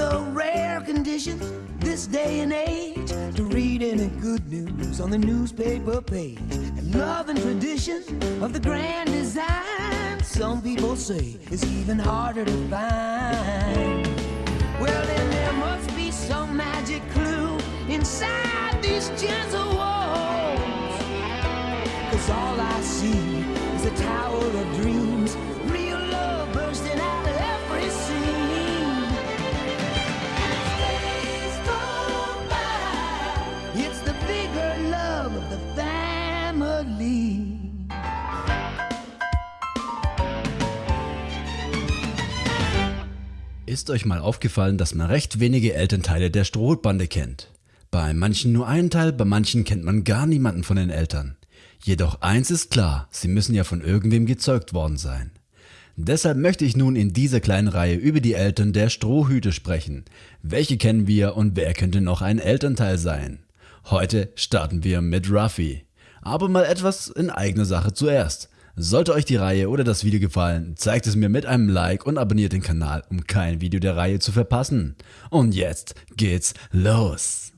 a rare condition this day and age to read any good news on the newspaper page. And love and tradition of the grand design, some people say, is even harder to find. Well, then there must be some magic clue inside these gentle walls. Cause all I see is a tower of dreams, Ist euch mal aufgefallen, dass man recht wenige Elternteile der Strohbande kennt? Bei manchen nur einen Teil, bei manchen kennt man gar niemanden von den Eltern. Jedoch eins ist klar, sie müssen ja von irgendwem gezeugt worden sein. Deshalb möchte ich nun in dieser kleinen Reihe über die Eltern der Strohhüte sprechen. Welche kennen wir und wer könnte noch ein Elternteil sein? Heute starten wir mit Ruffy. Aber mal etwas in eigener Sache zuerst. Sollte euch die Reihe oder das Video gefallen, zeigt es mir mit einem Like und abonniert den Kanal, um kein Video der Reihe zu verpassen. Und jetzt geht's los!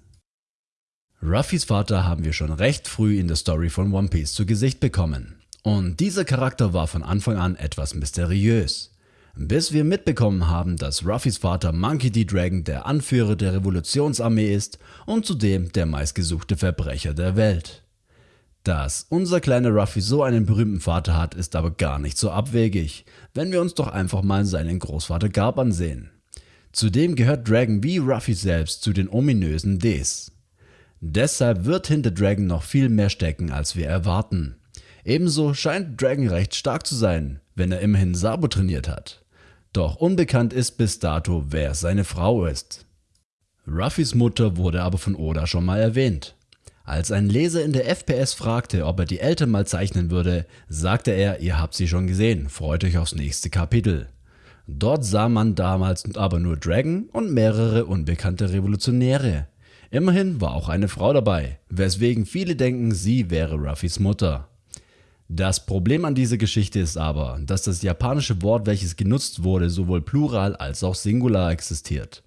Ruffys Vater haben wir schon recht früh in der Story von One Piece zu Gesicht bekommen. Und dieser Charakter war von Anfang an etwas mysteriös. Bis wir mitbekommen haben, dass Ruffys Vater Monkey D. Dragon der Anführer der Revolutionsarmee ist und zudem der meistgesuchte Verbrecher der Welt. Dass unser kleiner Ruffy so einen berühmten Vater hat, ist aber gar nicht so abwegig, wenn wir uns doch einfach mal seinen Großvater Garb ansehen. Zudem gehört Dragon wie Ruffy selbst zu den ominösen Ds. Deshalb wird hinter Dragon noch viel mehr stecken, als wir erwarten. Ebenso scheint Dragon recht stark zu sein, wenn er immerhin Sabo trainiert hat. Doch unbekannt ist bis dato, wer seine Frau ist. Ruffys Mutter wurde aber von Oda schon mal erwähnt. Als ein Leser in der FPS fragte, ob er die Eltern mal zeichnen würde, sagte er, ihr habt sie schon gesehen, freut euch aufs nächste Kapitel. Dort sah man damals aber nur Dragon und mehrere unbekannte Revolutionäre. Immerhin war auch eine Frau dabei, weswegen viele denken, sie wäre Ruffys Mutter. Das Problem an dieser Geschichte ist aber, dass das japanische Wort, welches genutzt wurde, sowohl plural als auch singular existiert.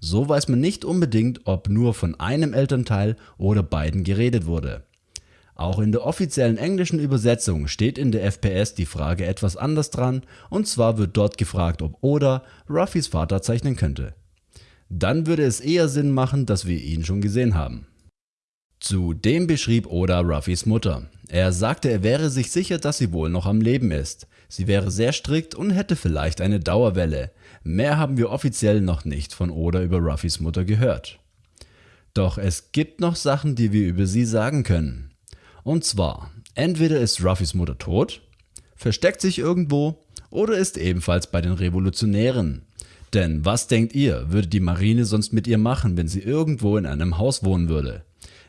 So weiß man nicht unbedingt, ob nur von einem Elternteil oder beiden geredet wurde. Auch in der offiziellen englischen Übersetzung steht in der FPS die Frage etwas anders dran und zwar wird dort gefragt, ob Oda Ruffys Vater zeichnen könnte. Dann würde es eher Sinn machen, dass wir ihn schon gesehen haben. Zudem beschrieb Oda Ruffys Mutter. Er sagte, er wäre sich sicher, dass sie wohl noch am Leben ist. Sie wäre sehr strikt und hätte vielleicht eine Dauerwelle. Mehr haben wir offiziell noch nicht von Oda über Ruffys Mutter gehört. Doch es gibt noch Sachen, die wir über sie sagen können. Und zwar, entweder ist Ruffys Mutter tot, versteckt sich irgendwo oder ist ebenfalls bei den Revolutionären. Denn was denkt ihr, würde die Marine sonst mit ihr machen, wenn sie irgendwo in einem Haus wohnen würde?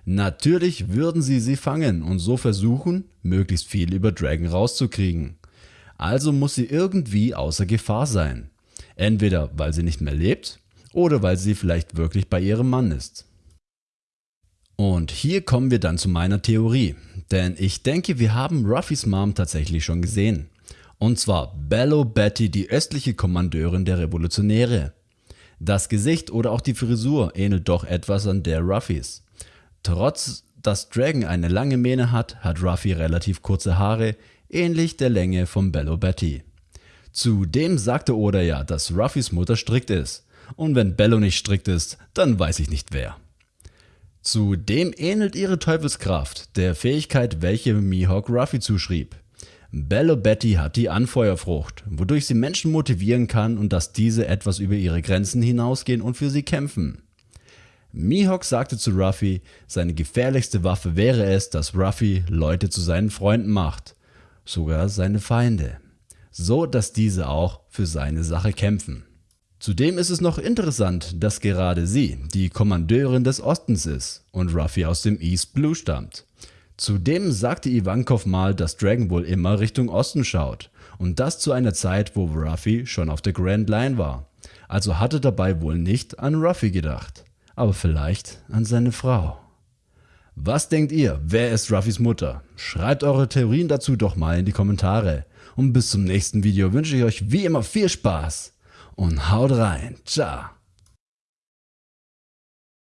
Natürlich würden sie sie fangen und so versuchen, möglichst viel über Dragon rauszukriegen. Also muss sie irgendwie außer Gefahr sein. Entweder weil sie nicht mehr lebt oder weil sie vielleicht wirklich bei ihrem Mann ist. Und hier kommen wir dann zu meiner Theorie, denn ich denke wir haben Ruffys Mom tatsächlich schon gesehen. Und zwar Bello Betty, die östliche Kommandeurin der Revolutionäre. Das Gesicht oder auch die Frisur ähnelt doch etwas an der Ruffys. Trotz dass Dragon eine lange Mähne hat, hat Ruffy relativ kurze Haare, ähnlich der Länge von Bello Betty. Zudem sagte Oda ja, dass Ruffys Mutter strikt ist. Und wenn Bello nicht strikt ist, dann weiß ich nicht wer. Zudem ähnelt ihre Teufelskraft der Fähigkeit, welche Mihawk Ruffy zuschrieb. Bello Betty hat die Anfeuerfrucht, wodurch sie Menschen motivieren kann und dass diese etwas über ihre Grenzen hinausgehen und für sie kämpfen. Mihawk sagte zu Ruffy, seine gefährlichste Waffe wäre es, dass Ruffy Leute zu seinen Freunden macht, sogar seine Feinde, so dass diese auch für seine Sache kämpfen. Zudem ist es noch interessant, dass gerade sie die Kommandeurin des Ostens ist und Ruffy aus dem East Blue stammt. Zudem sagte Ivankov mal, dass Dragon wohl immer Richtung Osten schaut und das zu einer Zeit, wo Ruffy schon auf der Grand Line war. Also hatte dabei wohl nicht an Ruffy gedacht aber vielleicht an seine Frau. Was denkt ihr, wer ist Ruffys Mutter? Schreibt eure Theorien dazu doch mal in die Kommentare. Und bis zum nächsten Video wünsche ich euch wie immer viel Spaß und haut rein. Ciao.